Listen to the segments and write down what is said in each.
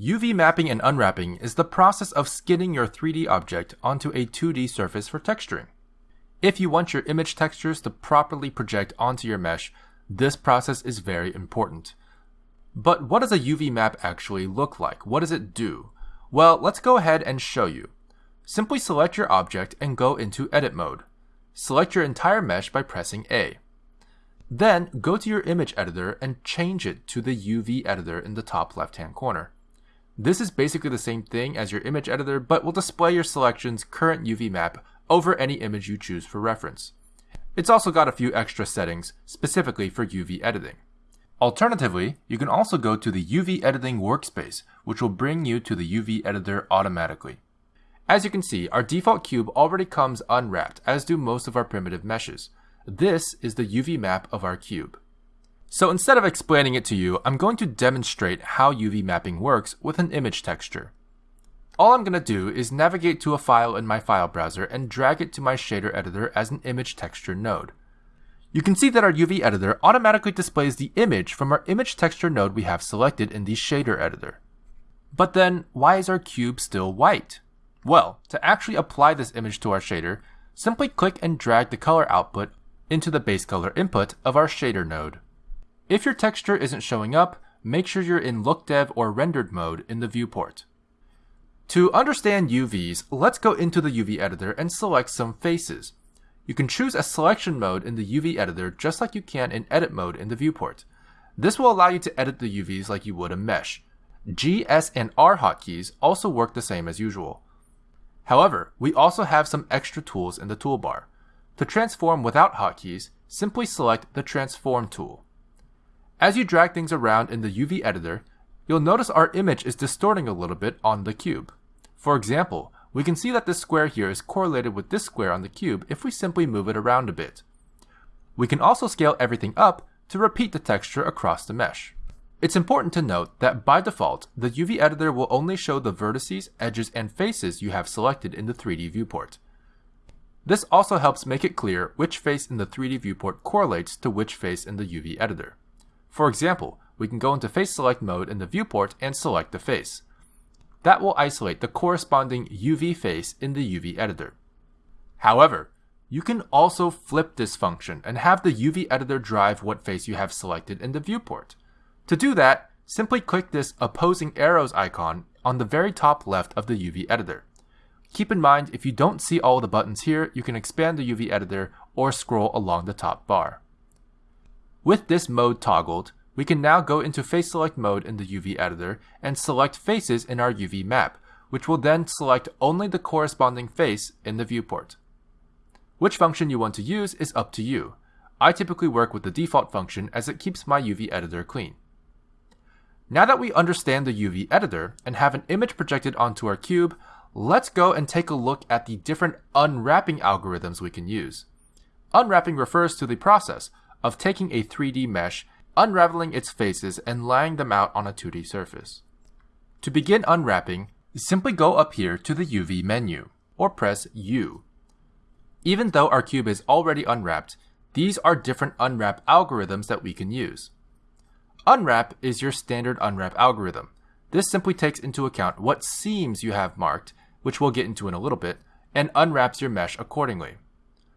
UV mapping and unwrapping is the process of skinning your 3D object onto a 2D surface for texturing. If you want your image textures to properly project onto your mesh, this process is very important. But what does a UV map actually look like? What does it do? Well, let's go ahead and show you. Simply select your object and go into edit mode. Select your entire mesh by pressing A. Then go to your image editor and change it to the UV editor in the top left hand corner. This is basically the same thing as your image editor, but will display your selection's current UV map over any image you choose for reference. It's also got a few extra settings specifically for UV editing. Alternatively, you can also go to the UV editing workspace, which will bring you to the UV editor automatically. As you can see, our default cube already comes unwrapped, as do most of our primitive meshes. This is the UV map of our cube. So instead of explaining it to you, I'm going to demonstrate how UV mapping works with an image texture. All I'm going to do is navigate to a file in my file browser and drag it to my shader editor as an image texture node. You can see that our UV editor automatically displays the image from our image texture node we have selected in the shader editor. But then, why is our cube still white? Well, to actually apply this image to our shader, simply click and drag the color output into the base color input of our shader node. If your texture isn't showing up, make sure you're in look dev or rendered mode in the viewport. To understand UVs, let's go into the UV editor and select some faces. You can choose a selection mode in the UV editor just like you can in edit mode in the viewport. This will allow you to edit the UVs like you would a mesh. G, S, and R hotkeys also work the same as usual. However, we also have some extra tools in the toolbar. To transform without hotkeys, simply select the Transform tool. As you drag things around in the UV editor, you'll notice our image is distorting a little bit on the cube. For example, we can see that this square here is correlated with this square on the cube if we simply move it around a bit. We can also scale everything up to repeat the texture across the mesh. It's important to note that by default, the UV editor will only show the vertices, edges, and faces you have selected in the 3D viewport. This also helps make it clear which face in the 3D viewport correlates to which face in the UV editor. For example, we can go into face select mode in the viewport and select the face. That will isolate the corresponding UV face in the UV editor. However, you can also flip this function and have the UV editor drive what face you have selected in the viewport. To do that, simply click this opposing arrows icon on the very top left of the UV editor. Keep in mind, if you don't see all the buttons here, you can expand the UV editor or scroll along the top bar. With this mode toggled, we can now go into face select mode in the UV editor and select faces in our UV map, which will then select only the corresponding face in the viewport. Which function you want to use is up to you. I typically work with the default function as it keeps my UV editor clean. Now that we understand the UV editor and have an image projected onto our cube, let's go and take a look at the different unwrapping algorithms we can use. Unwrapping refers to the process of taking a 3D mesh, unraveling its faces, and laying them out on a 2D surface. To begin unwrapping, simply go up here to the UV menu, or press U. Even though our cube is already unwrapped, these are different unwrap algorithms that we can use. Unwrap is your standard unwrap algorithm. This simply takes into account what seams you have marked which we'll get into in a little bit, and unwraps your mesh accordingly.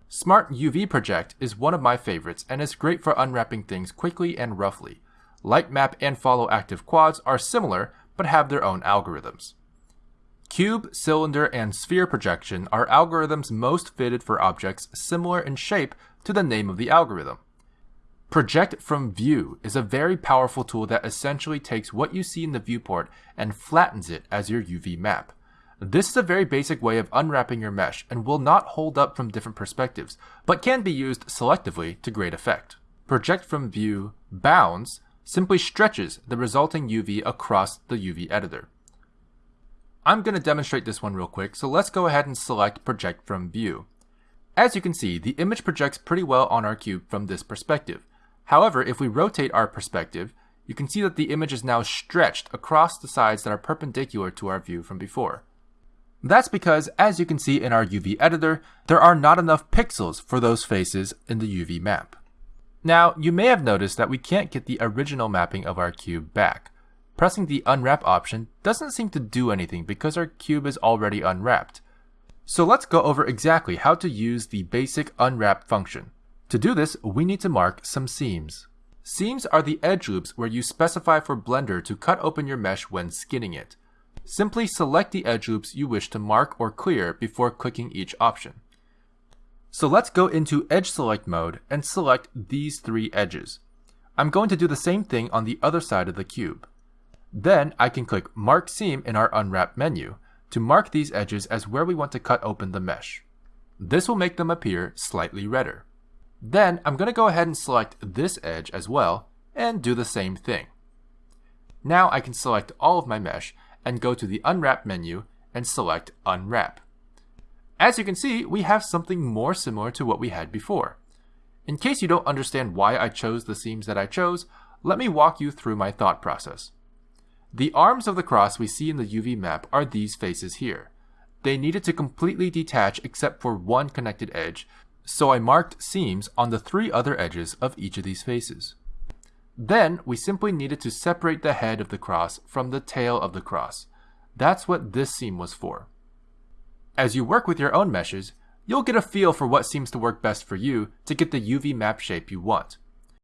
Smart UV Project is one of my favorites and is great for unwrapping things quickly and roughly. Lightmap and Follow Active Quads are similar but have their own algorithms. Cube, cylinder, and sphere projection are algorithms most fitted for objects similar in shape to the name of the algorithm. Project from View is a very powerful tool that essentially takes what you see in the viewport and flattens it as your UV map. This is a very basic way of unwrapping your mesh and will not hold up from different perspectives, but can be used selectively to great effect. Project from view bounds simply stretches the resulting UV across the UV editor. I'm going to demonstrate this one real quick, so let's go ahead and select project from view. As you can see, the image projects pretty well on our cube from this perspective. However, if we rotate our perspective, you can see that the image is now stretched across the sides that are perpendicular to our view from before. That's because, as you can see in our UV editor, there are not enough pixels for those faces in the UV map. Now, you may have noticed that we can't get the original mapping of our cube back. pressing the unwrap option doesn't seem to do anything because our cube is already unwrapped. So let's go over exactly how to use the basic unwrap function. To do this, we need to mark some seams. Seams are the edge loops where you specify for Blender to cut open your mesh when skinning it. Simply select the edge loops you wish to mark or clear before clicking each option. So let's go into edge select mode and select these three edges. I'm going to do the same thing on the other side of the cube. Then I can click mark seam in our unwrap menu to mark these edges as where we want to cut open the mesh. This will make them appear slightly redder. Then I'm going to go ahead and select this edge as well and do the same thing. Now I can select all of my mesh and go to the Unwrap menu and select Unwrap. As you can see, we have something more similar to what we had before. In case you don't understand why I chose the seams that I chose, let me walk you through my thought process. The arms of the cross we see in the UV map are these faces here. They needed to completely detach except for one connected edge, so I marked seams on the three other edges of each of these faces. Then we simply needed to separate the head of the cross from the tail of the cross. That's what this seam was for. As you work with your own meshes, you'll get a feel for what seems to work best for you to get the UV map shape you want.